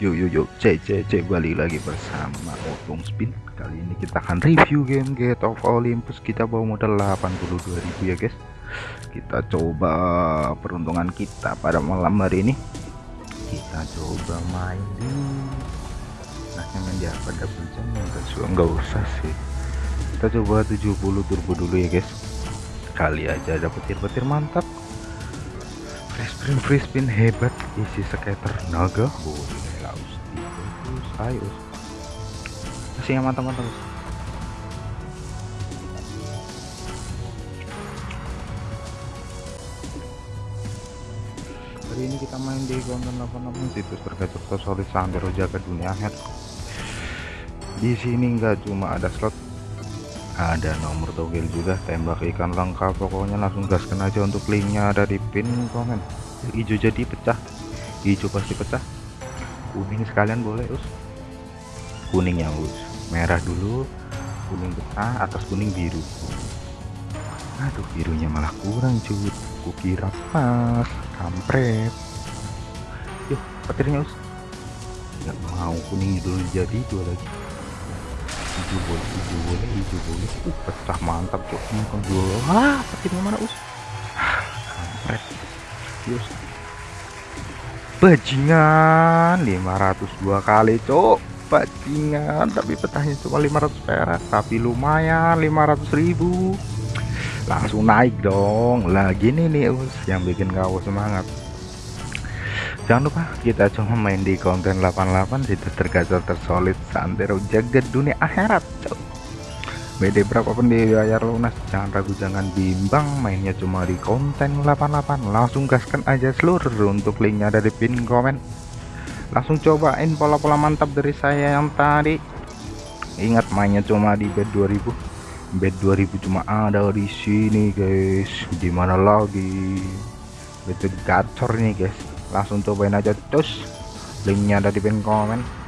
Yuk yuk yuk. Cek cek cek. Balik lagi bersama Otong Spin. Kali ini kita akan review game Gate of Olympus. Kita bawa modal 82.000 ya guys. Kita coba peruntungan kita pada malam hari ini. Kita coba main di Nah main di apa ada pencet enggak, usah sih. Kita coba 70 turbo dulu ya guys. Kali aja ada petir-petir mantap. Free spin free spin. Hebat. Isi skater naga. Boleh ayo masih yang mantap-mantap hari ini kita main di konten 86 situs tergacor tersolid santero jaga dunia head di sini nggak cuma ada slot ada nomor togel juga tembak ikan lengkap. Pokoknya langsung gaskan aja untuk linknya ada di pin komen. Hijau jadi pecah hijau pasti pecah kuning sekalian boleh us. Kuning ya us. Merah dulu kuning pecah atas kuning biru. Aduh birunya malah kurang cuy kukira pas kampret. Yuk petirnya us. Nggak mau kuning dulu jadi dua lagi. Hijau boleh hijau boleh hijau boleh. Uh pecah mantap cok makan dua. Ah petirnya mana us? Kampret. Yus bajingan 502 kali cok bajingan tapi petahnya cuma 500 perak tapi lumayan 500 ribu. Langsung naik dong. Lagi nih nih us yang bikin kau semangat. Jangan lupa kita cuma main di konten 88 situ tergacor tersolid santero jaga dunia akhirat cok BD berapapun dibayar lunas jangan ragu jangan bimbang mainnya cuma di konten 88 langsung gaskan aja seluruh untuk linknya ada di pin komen. Langsung cobain pola-pola mantap dari saya yang tadi. Ingat mainnya cuma di bed 2000 bed 2000 cuma ada di sini guys. Di mana lagi? Itu gacor nih guys. Langsung cobain aja terus. Linknya ada di pin komen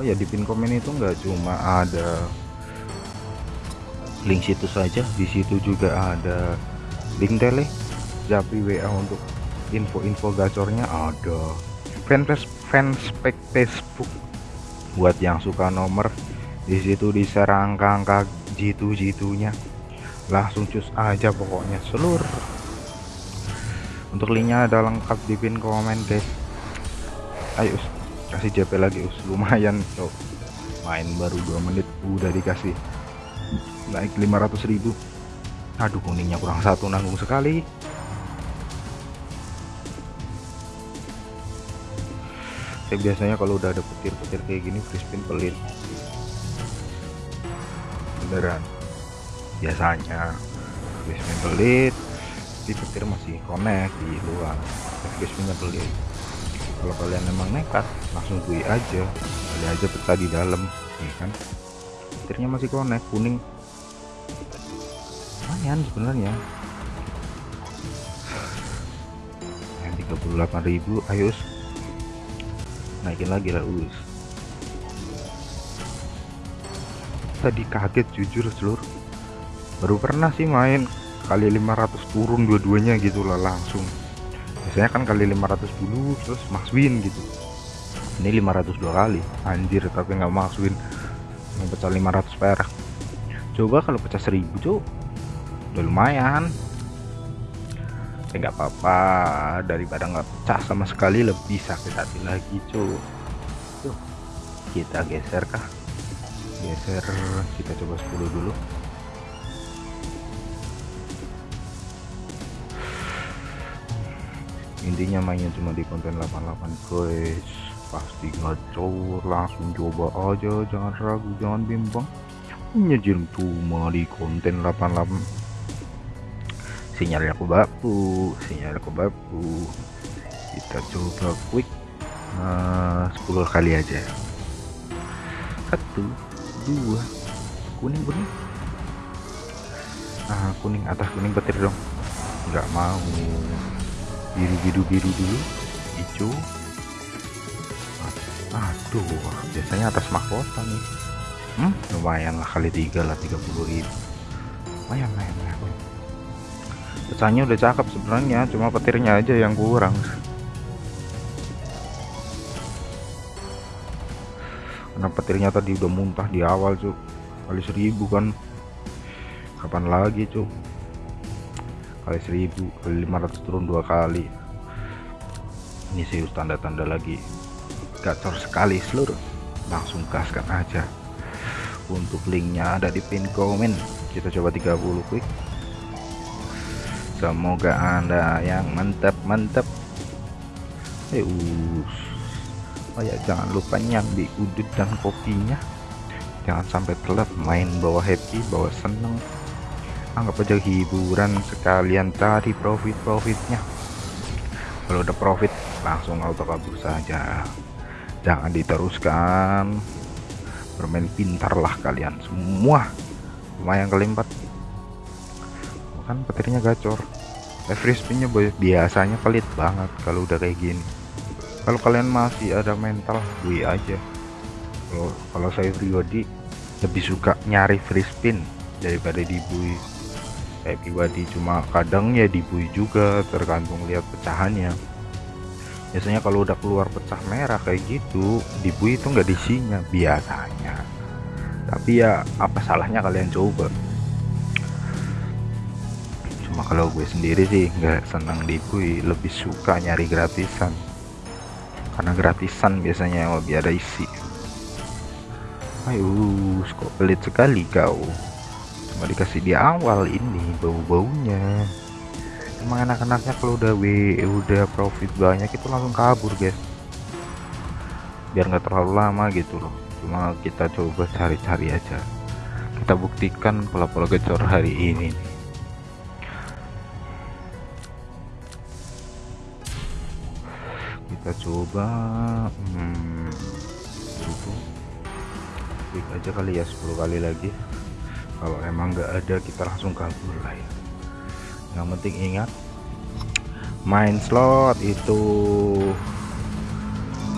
oh ya di pin komen itu enggak cuma ada link situ saja di situ juga ada link tele japri WA untuk info-info gacornya ada. Fanpage fanspage Facebook. Buat yang suka nomor di situ di-share angka-angka jitu-jitunya. Langsung cus aja pokoknya seluruh untuk linknya ada lengkap di pin komen guys. Ayo kasih JP lagi us. Lumayan cok. Main baru 2 menit udah dikasih. Naik 500.000 aduh kuningnya kurang satu nanggung sekali. Saya biasanya kalau udah ada petir-petir kayak gini free pelit. Beneran. Biasanya free pelit di petir masih connect di luar. Free pelit kalau kalian emang nekat langsung bui aja. Kali aja pecah di dalam ya kan? Petirnya masih connect kuning. Lumayan sebenarnya. Yang 38.000 ayo naikin lagi lah us. Tadi kaget jujur seluruh baru pernah sih main kali 500 turun dua-duanya gitu lah langsung biasanya kan kali 500 dulu terus max win gitu. Ini 502 kali. Anjir tapi nggak max win. Pecah 500 perak. Coba kalau pecah 1000 cuk. Udah lumayan. Nggak apa-apa. Daripada nggak pecah sama sekali lebih sakit hati lagi tuh kita geser kah? Geser kita coba 10 dulu intinya mainnya cuma di konten 88 guys. Pasti ngacor langsung coba aja. Jangan ragu jangan bimbang. Nyejil cuma di konten 88 sinyal aku baku sinyal aku baku. Kita coba quick. Nah, 10 kali aja. Satu dua. Kuning kuning. Nah kuning atas kuning petir dong. Nggak mau biru biru biru dulu. Hijau. Aduh biasanya atas mahkota nih. Hmm, lumayan lah kali tiga lah 30.000 lumayan lumayan lumayan. Pecahnya udah cakep sebenarnya cuma petirnya aja yang kurang. Karena petirnya tadi udah muntah di awal cuk. Kali seribu kan. Kapan lagi cuk kali seribu kali 500 turun dua kali. Ini sih tanda-tanda lagi. Gacor sekali seluruh. Langsung gaskan aja. Untuk linknya ada di pin komen. Kita coba 30 quick. Semoga anda yang mantap-mantap eh oh ya jangan lupa nyambi udut dan kopinya. Jangan sampai telat main bawa happy bawa seneng anggap aja hiburan sekalian cari profit-profitnya. Kalau udah profit langsung auto kabur saja. Jangan diteruskan. Bermain pintar lah kalian semua. Lumayan kelimpat. Kan petirnya gacor. Free spinnya biasanya pelit banget kalau udah kayak gini. Kalau kalian masih ada mental gue aja. Kalau kalau saya pribadi lebih suka nyari free spin daripada dibui kayak pribadi cuma kadang ya dibui juga tergantung lihat pecahannya. Biasanya kalau udah keluar pecah merah kayak gitu dibui itu nggak disinya biasanya. Tapi ya apa salahnya kalian coba? Cuma kalau gue sendiri sih nggak senang dibui lebih suka nyari gratisan. Karena gratisan biasanya lebih ada isi. Ayo kok pelit sekali kau cuma dikasih di awal ini bau-baunya. Emang anak-anaknya kalau udah W udah profit banyak itu langsung kabur guys. Biar nggak terlalu lama gitu loh. Cuma kita coba cari-cari aja. Kita buktikan pola-pola gacor hari ini. Kita coba hmm, klik aja kali ya 10 kali lagi kalau emang nggak ada kita langsung kabur lah ya. Yang penting ingat main slot itu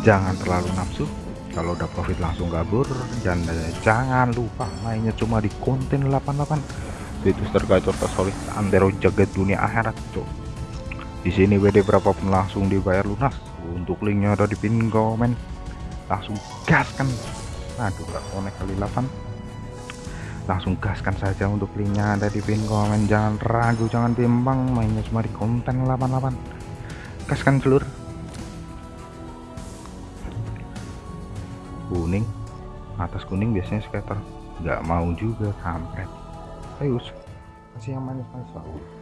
jangan terlalu nafsu. Kalau udah profit langsung kabur dan jangan lupa mainnya cuma di konten 88 itu tergacor tersolid antero jagat dunia akhirat cok. Di sini WD berapapun langsung dibayar lunas. Untuk linknya ada di pin komen. Langsung gaskan. Aduh gak konek kali 8 langsung gaskan saja untuk linknya ada di pin komen. Jangan ragu jangan bimbang mainnya cuma di konten 88 gaskan seluruh kuning. Atas kuning biasanya skater. Nggak mau juga kampret. Ayo kasih yang manis-manis